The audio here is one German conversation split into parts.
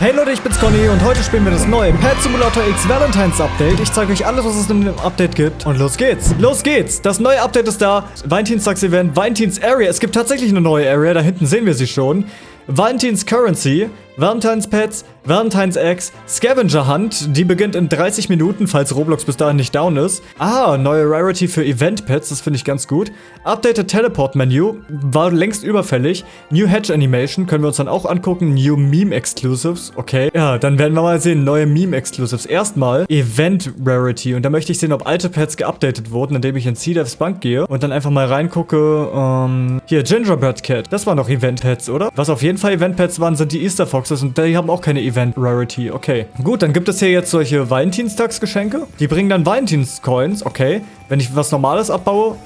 Hey Leute, ich bin's Conny und heute spielen wir das neue Pet Simulator X Valentine's Update. Ich zeige euch alles, was es in dem Update gibt. Und los geht's. Los geht's. Das neue Update ist da. Valentinstags Event, Valentins Area. Es gibt tatsächlich eine neue Area. Da hinten sehen wir sie schon. Valentins Currency, Valentine's Pets, Valentine's Eggs, Scavenger Hunt, die beginnt in 30 Minuten, falls Roblox bis dahin nicht down ist. Ah, neue Rarity für Event Pets, das finde ich ganz gut. Updated Teleport Menu, war längst überfällig. New Hedge Animation können wir uns dann auch angucken. New Meme Exclusives, okay. Ja, dann werden wir mal sehen, neue Meme Exclusives. Erstmal Event Rarity und da möchte ich sehen, ob alte Pets geupdatet wurden, indem ich in Sea-Devs Bank gehe und dann einfach mal reingucke. Ähm, hier, Gingerbread Cat, das waren noch Event Pets, oder? Was auf jeden Fall Event Pets waren, sind die Easter Fox Boxes und die haben auch keine Event Rarity. Okay. Gut, dann gibt es hier jetzt solche Valentinstagsgeschenke. Die bringen dann Valentins-Coins. Okay. Wenn ich was Normales abbaue,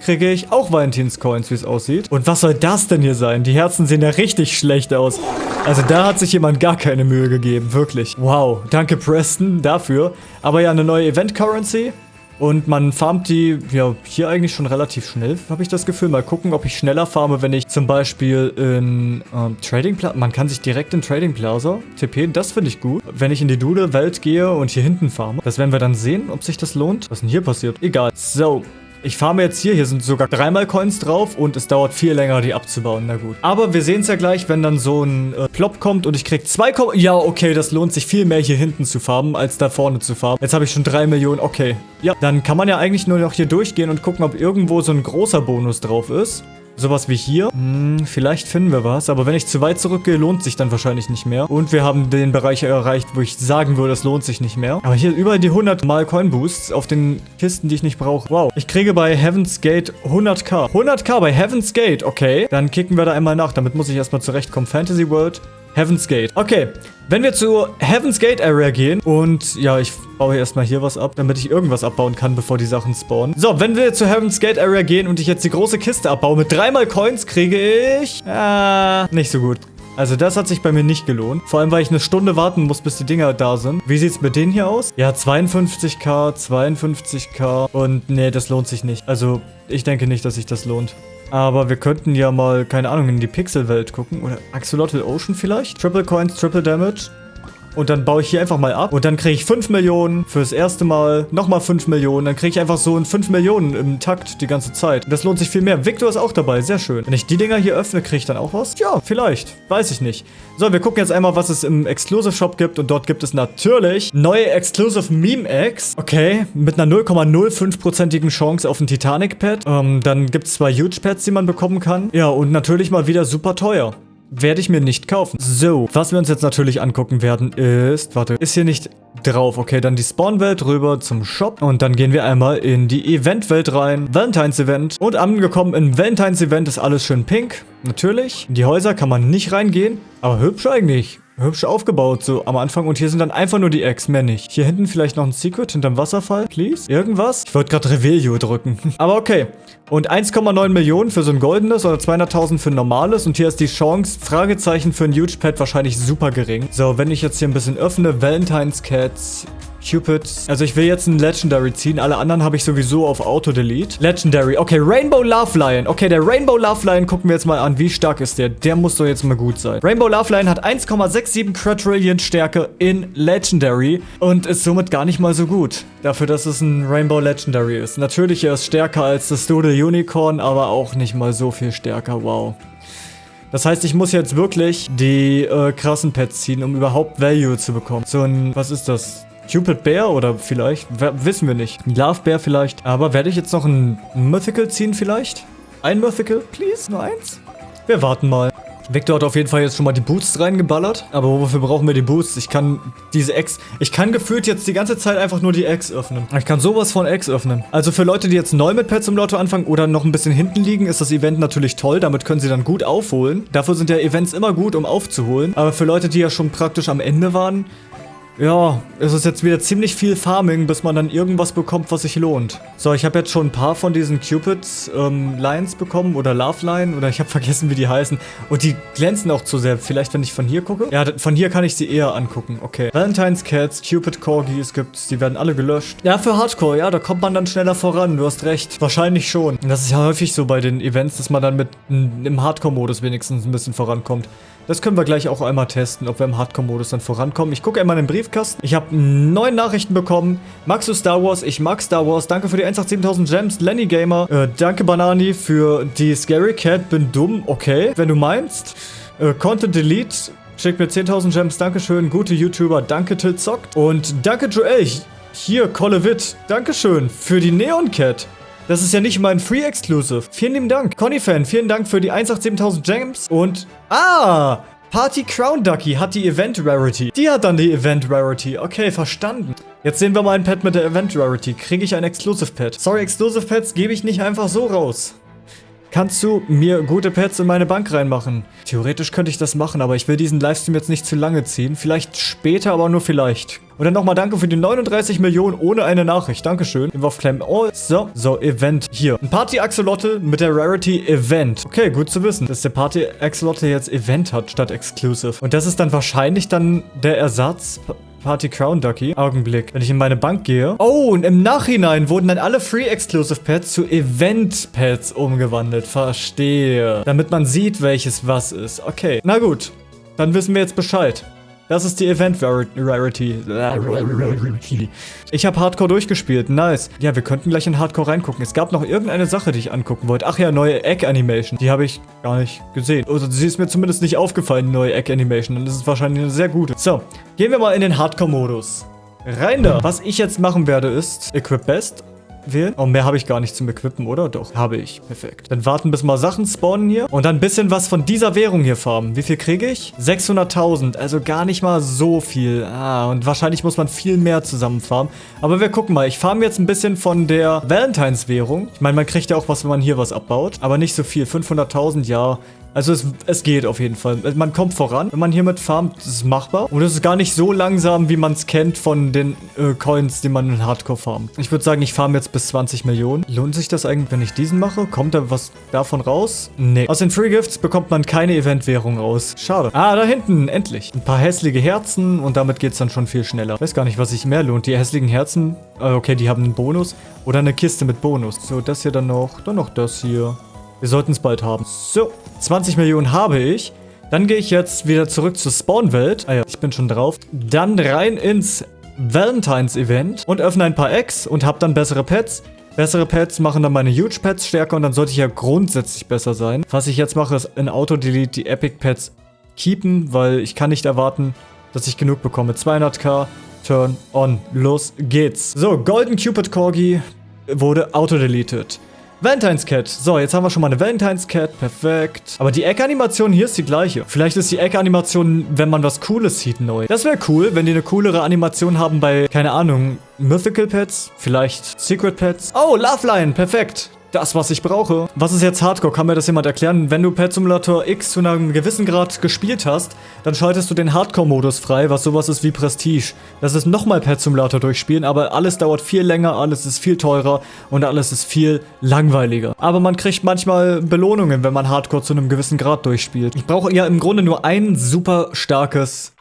kriege ich auch Valentins-Coins, wie es aussieht. Und was soll das denn hier sein? Die Herzen sehen ja richtig schlecht aus. Also da hat sich jemand gar keine Mühe gegeben, wirklich. Wow, danke Preston dafür. Aber ja, eine neue Event-Currency. Und man farmt die, ja, hier eigentlich schon relativ schnell, habe ich das Gefühl. Mal gucken, ob ich schneller farme, wenn ich zum Beispiel in ähm, Trading Plaza, man kann sich direkt in Trading Plaza TP, das finde ich gut. Wenn ich in die Dude-Welt gehe und hier hinten farme, das werden wir dann sehen, ob sich das lohnt. Was denn hier passiert? Egal. So, ich farme jetzt hier. Hier sind sogar dreimal Coins drauf und es dauert viel länger, die abzubauen. Na gut. Aber wir sehen es ja gleich, wenn dann so ein äh, Plop kommt und ich krieg zwei Ko Ja, okay, das lohnt sich viel mehr hier hinten zu farmen, als da vorne zu farmen. Jetzt habe ich schon drei Millionen. Okay. Ja, dann kann man ja eigentlich nur noch hier durchgehen und gucken, ob irgendwo so ein großer Bonus drauf ist. Sowas wie hier. Hm, vielleicht finden wir was. Aber wenn ich zu weit zurückgehe, lohnt sich dann wahrscheinlich nicht mehr. Und wir haben den Bereich erreicht, wo ich sagen würde, es lohnt sich nicht mehr. Aber hier überall die 100 mal Coin Boosts auf den Kisten, die ich nicht brauche. Wow. Ich kriege bei Heaven's Gate 100k. 100k bei Heaven's Gate. Okay. Dann kicken wir da einmal nach. Damit muss ich erstmal zurechtkommen. Fantasy World. Heaven's Gate. Okay, wenn wir zur Heaven's Gate Area gehen und ja, ich baue erstmal hier was ab, damit ich irgendwas abbauen kann, bevor die Sachen spawnen. So, wenn wir zur Heaven's Gate Area gehen und ich jetzt die große Kiste abbaue mit dreimal Coins, kriege ich... Äh, nicht so gut. Also das hat sich bei mir nicht gelohnt. Vor allem, weil ich eine Stunde warten muss, bis die Dinger da sind. Wie sieht es mit denen hier aus? Ja, 52k, 52k und nee, das lohnt sich nicht. Also ich denke nicht, dass sich das lohnt. Aber wir könnten ja mal, keine Ahnung, in die Pixelwelt gucken. Oder Axolotl Ocean vielleicht? Triple Coins, Triple Damage. Und dann baue ich hier einfach mal ab. Und dann kriege ich 5 Millionen fürs erste Mal. Nochmal 5 Millionen. Dann kriege ich einfach so ein 5 Millionen im Takt die ganze Zeit. Und das lohnt sich viel mehr. Victor ist auch dabei. Sehr schön. Wenn ich die Dinger hier öffne, kriege ich dann auch was? Ja, vielleicht. Weiß ich nicht. So, wir gucken jetzt einmal, was es im Exclusive Shop gibt. Und dort gibt es natürlich neue Exclusive Meme Eggs. Okay, mit einer 0,05%igen Chance auf ein Titanic Pad. Ähm, dann gibt es zwei Huge Pads, die man bekommen kann. Ja, und natürlich mal wieder super teuer werde ich mir nicht kaufen. So, was wir uns jetzt natürlich angucken werden ist, warte, ist hier nicht drauf. Okay, dann die Spawn-Welt rüber zum Shop und dann gehen wir einmal in die Event-Welt rein. Valentine's-Event und angekommen in Valentine's-Event ist alles schön pink, natürlich. In die Häuser kann man nicht reingehen, aber hübsch eigentlich hübsch aufgebaut, so am Anfang. Und hier sind dann einfach nur die Eggs, mehr nicht. Hier hinten vielleicht noch ein Secret hinterm Wasserfall, please. Irgendwas? Ich wollte gerade Revelio drücken. Aber okay. Und 1,9 Millionen für so ein goldenes oder 200.000 für ein normales. Und hier ist die Chance, Fragezeichen für ein Huge Pet wahrscheinlich super gering. So, wenn ich jetzt hier ein bisschen öffne, Valentine's Cats, Cupid. Also ich will jetzt ein Legendary ziehen. Alle anderen habe ich sowieso auf Auto-Delete. Legendary. Okay, Rainbow Love Lion. Okay, der Rainbow Love Lion gucken wir jetzt mal an. Wie stark ist der? Der muss doch jetzt mal gut sein. Rainbow Love Lion hat 1,67 Quadrillion Stärke in Legendary und ist somit gar nicht mal so gut. Dafür, dass es ein Rainbow Legendary ist. Natürlich, er ist stärker als das Doodle Unicorn, aber auch nicht mal so viel stärker. Wow. Das heißt, ich muss jetzt wirklich die äh, krassen Pets ziehen, um überhaupt Value zu bekommen. So ein, was ist das? Cupid Bear oder vielleicht, wissen wir nicht. Love Bear vielleicht. Aber werde ich jetzt noch ein Mythical ziehen vielleicht? Ein Mythical, please? Nur eins? Wir warten mal. Victor hat auf jeden Fall jetzt schon mal die Boosts reingeballert. Aber wofür brauchen wir die Boosts? Ich kann diese Eggs... Ich kann gefühlt jetzt die ganze Zeit einfach nur die Eggs öffnen. Ich kann sowas von Eggs öffnen. Also für Leute, die jetzt neu mit Pets im Lotto anfangen oder noch ein bisschen hinten liegen, ist das Event natürlich toll. Damit können sie dann gut aufholen. Dafür sind ja Events immer gut, um aufzuholen. Aber für Leute, die ja schon praktisch am Ende waren, ja, es ist jetzt wieder ziemlich viel Farming, bis man dann irgendwas bekommt, was sich lohnt. So, ich habe jetzt schon ein paar von diesen Cupids ähm, Lines bekommen oder Love Line oder ich habe vergessen, wie die heißen. Und die glänzen auch zu sehr. Vielleicht, wenn ich von hier gucke? Ja, von hier kann ich sie eher angucken. Okay. Valentine's Cats, Cupid Corgis gibt's. Die werden alle gelöscht. Ja, für Hardcore, ja, da kommt man dann schneller voran. Du hast recht. Wahrscheinlich schon. Das ist ja häufig so bei den Events, dass man dann mit einem Hardcore-Modus wenigstens ein bisschen vorankommt. Das können wir gleich auch einmal testen, ob wir im Hardcore-Modus dann vorankommen. Ich gucke einmal in den Briefkasten. Ich habe neun Nachrichten bekommen. Magst du Star Wars? Ich mag Star Wars. Danke für die 187.000 Gems. Lenny Gamer. Äh, danke Banani für die Scary Cat. Bin dumm. Okay, wenn du meinst. Äh, Content Delete. Schickt mir 10.000 Gems. Dankeschön. Gute YouTuber. Danke Tilzockt. Und danke Joel. Hier, Kollewit. Dankeschön für die Neon Cat. Das ist ja nicht mein Free Exclusive. Vielen lieben Dank. Conny-Fan, vielen Dank für die 187.000 Gems. Und, ah, Party Crown Ducky hat die Event Rarity. Die hat dann die Event Rarity. Okay, verstanden. Jetzt sehen wir mal ein Pet mit der Event Rarity. Kriege ich ein Exclusive Pet? Sorry, Exclusive Pets gebe ich nicht einfach so raus. Kannst du mir gute Pets in meine Bank reinmachen? Theoretisch könnte ich das machen, aber ich will diesen Livestream jetzt nicht zu lange ziehen. Vielleicht später, aber nur vielleicht. Und dann nochmal danke für die 39 Millionen ohne eine Nachricht. Dankeschön. Involve Oh, so. So, Event. Hier. Ein Party-Axolotl mit der Rarity Event. Okay, gut zu wissen, dass der Party-Axolotl jetzt Event hat statt Exclusive. Und das ist dann wahrscheinlich dann der Ersatz... Party Crown Ducky. Augenblick. Wenn ich in meine Bank gehe. Oh, und im Nachhinein wurden dann alle Free Exclusive Pets zu Event Pets umgewandelt. Verstehe. Damit man sieht, welches was ist. Okay. Na gut. Dann wissen wir jetzt Bescheid. Das ist die Event Rarity. Ich habe Hardcore durchgespielt. Nice. Ja, wir könnten gleich in Hardcore reingucken. Es gab noch irgendeine Sache, die ich angucken wollte. Ach ja, neue Egg-Animation. Die habe ich gar nicht gesehen. Also sie ist mir zumindest nicht aufgefallen, neue Egg-Animation. Und das ist wahrscheinlich eine sehr gute. So, gehen wir mal in den Hardcore-Modus. Rein da. Was ich jetzt machen werde ist Equip Best wählen. Oh, mehr habe ich gar nicht zum Equippen, oder? Doch, habe ich. Perfekt. Dann warten, bis mal Sachen spawnen hier. Und dann ein bisschen was von dieser Währung hier farmen. Wie viel kriege ich? 600.000. Also gar nicht mal so viel. Ah, und wahrscheinlich muss man viel mehr zusammen farmen. Aber wir gucken mal. Ich farme jetzt ein bisschen von der Valentines-Währung. Ich meine, man kriegt ja auch was, wenn man hier was abbaut. Aber nicht so viel. 500.000, ja. Also es, es geht auf jeden Fall. Man kommt voran, wenn man hiermit farmt, ist machbar. Und es ist gar nicht so langsam, wie man es kennt von den äh, Coins, die man in Hardcore farmt. Ich würde sagen, ich farme jetzt bis 20 Millionen. Lohnt sich das eigentlich, wenn ich diesen mache? Kommt da was davon raus? Nee. Aus den Free Gifts bekommt man keine Eventwährung raus. Schade. Ah, da hinten, endlich. Ein paar hässliche Herzen und damit geht es dann schon viel schneller. Weiß gar nicht, was sich mehr lohnt. Die hässlichen Herzen, äh, okay, die haben einen Bonus. Oder eine Kiste mit Bonus. So, das hier dann noch. Dann noch das hier. Wir sollten es bald haben. So, 20 Millionen habe ich. Dann gehe ich jetzt wieder zurück zur Spawnwelt. Ah ja, ich bin schon drauf. Dann rein ins Valentines-Event und öffne ein paar Eggs und habe dann bessere Pets. Bessere Pets machen dann meine Huge Pets stärker und dann sollte ich ja grundsätzlich besser sein. Was ich jetzt mache, ist in Auto-Delete die Epic Pets keepen, weil ich kann nicht erwarten, dass ich genug bekomme. 200k, Turn on. Los geht's. So, Golden Cupid Corgi wurde auto-deleted. Valentine's Cat. So, jetzt haben wir schon mal eine Valentine's Cat. Perfekt. Aber die Eckanimation hier ist die gleiche. Vielleicht ist die Eckanimation, wenn man was Cooles sieht, neu. Das wäre cool, wenn die eine coolere Animation haben bei, keine Ahnung, Mythical Pets. Vielleicht Secret Pets. Oh, Loveline. Perfekt das, was ich brauche. Was ist jetzt Hardcore? Kann mir das jemand erklären? Wenn du Pet Simulator X zu einem gewissen Grad gespielt hast, dann schaltest du den Hardcore-Modus frei, was sowas ist wie Prestige. Das ist nochmal Pet Simulator durchspielen, aber alles dauert viel länger, alles ist viel teurer und alles ist viel langweiliger. Aber man kriegt manchmal Belohnungen, wenn man Hardcore zu einem gewissen Grad durchspielt. Ich brauche ja im Grunde nur ein super starkes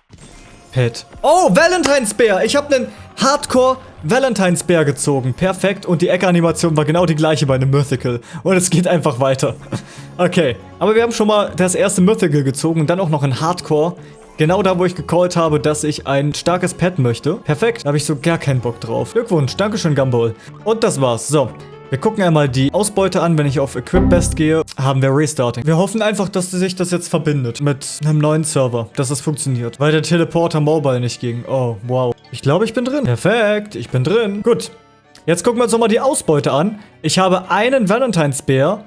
Pet. Oh, Valentine's Bear! Ich habe einen Hardcore Valentine's Bear gezogen. Perfekt. Und die Ecke-Animation war genau die gleiche bei einem Mythical. Und es geht einfach weiter. okay. Aber wir haben schon mal das erste Mythical gezogen und dann auch noch in Hardcore. Genau da, wo ich gecallt habe, dass ich ein starkes Pet möchte. Perfekt. Da habe ich so gar keinen Bock drauf. Glückwunsch. Dankeschön, Gumball. Und das war's. So. Wir gucken einmal die Ausbeute an. Wenn ich auf Equip Best gehe, haben wir Restarting. Wir hoffen einfach, dass sich das jetzt verbindet mit einem neuen Server, dass das funktioniert. Weil der Teleporter Mobile nicht ging. Oh, wow. Ich glaube, ich bin drin. Perfekt, ich bin drin. Gut. Jetzt gucken wir uns nochmal die Ausbeute an. Ich habe einen Valentine's Bär.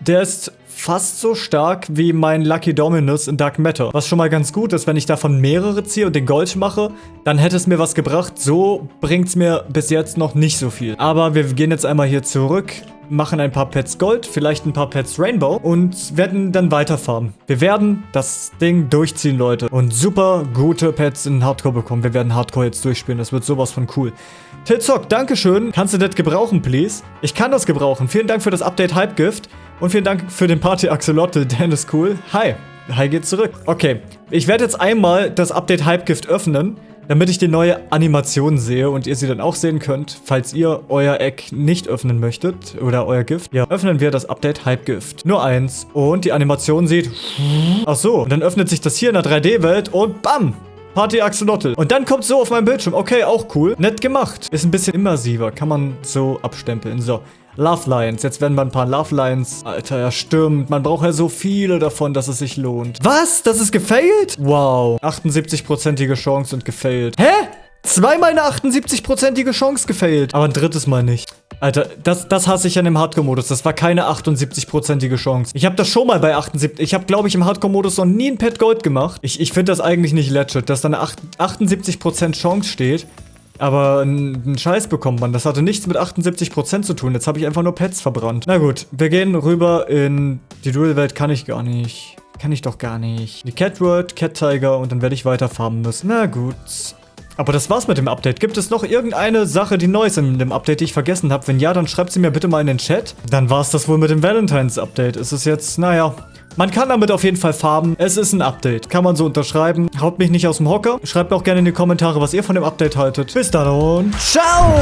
Der ist fast so stark wie mein Lucky Dominus in Dark Matter. Was schon mal ganz gut ist, wenn ich davon mehrere ziehe und den Gold mache, dann hätte es mir was gebracht. So bringt es mir bis jetzt noch nicht so viel. Aber wir gehen jetzt einmal hier zurück machen ein paar Pets Gold, vielleicht ein paar Pets Rainbow und werden dann weiter farmen. Wir werden das Ding durchziehen, Leute. Und super gute Pets in Hardcore bekommen. Wir werden Hardcore jetzt durchspielen. Das wird sowas von cool. Tilzock, Dankeschön. Kannst du das gebrauchen, please? Ich kann das gebrauchen. Vielen Dank für das Update Hypegift. Und vielen Dank für den Party Axolotl. Dan ist cool. Hi. Hi geht zurück. Okay. Ich werde jetzt einmal das Update Hypegift öffnen damit ich die neue Animation sehe und ihr sie dann auch sehen könnt, falls ihr euer Eck nicht öffnen möchtet oder euer Gift. Ja, öffnen wir das Update Hype Gift. Nur eins. Und die Animation sieht... Ach so. Und dann öffnet sich das hier in der 3D-Welt und BAM! Party Axolotl. Und dann kommt so auf meinem Bildschirm. Okay, auch cool. Nett gemacht. Ist ein bisschen immersiver. Kann man so abstempeln. So. Love Lions. Jetzt werden wir ein paar Love Lions. Alter, ja stimmt. Man braucht ja so viele davon, dass es sich lohnt. Was? Das ist gefailt? Wow. 78%ige Chance und gefailt. Hä? Zweimal eine 78%ige Chance gefailt. Aber ein drittes Mal nicht. Alter, das, das hasse ich an dem Hardcore-Modus. Das war keine 78%ige Chance. Ich habe das schon mal bei 78. Ich habe, glaube ich, im Hardcore-Modus noch nie ein Pet Gold gemacht. Ich, ich finde das eigentlich nicht legit, dass da eine 78% Chance steht. Aber einen Scheiß bekommt man. Das hatte nichts mit 78% zu tun. Jetzt habe ich einfach nur Pets verbrannt. Na gut, wir gehen rüber in die Duel-Welt. Kann ich gar nicht. Kann ich doch gar nicht. Die Cat World, Cat Tiger und dann werde ich weiter farmen müssen. Na gut. Aber das war's mit dem Update. Gibt es noch irgendeine Sache, die neu ist in dem Update, die ich vergessen habe? Wenn ja, dann schreibt sie mir bitte mal in den Chat. Dann war's das wohl mit dem Valentines Update. Es ist jetzt, naja, man kann damit auf jeden Fall farben. Es ist ein Update. Kann man so unterschreiben. Haut mich nicht aus dem Hocker. Schreibt auch gerne in die Kommentare, was ihr von dem Update haltet. Bis dann und ciao!